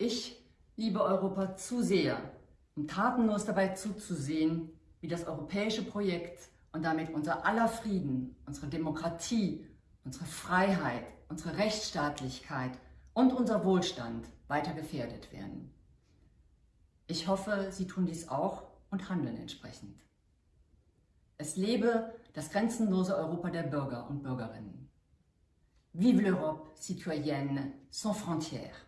Ich liebe Europa zu sehr, um tatenlos dabei zuzusehen, wie das europäische Projekt und damit unser aller Frieden, unsere Demokratie, unsere Freiheit, unsere Rechtsstaatlichkeit und unser Wohlstand weiter gefährdet werden. Ich hoffe, Sie tun dies auch und handeln entsprechend. Es lebe das grenzenlose Europa der Bürger und Bürgerinnen. Vive l'Europe citoyenne sans frontières!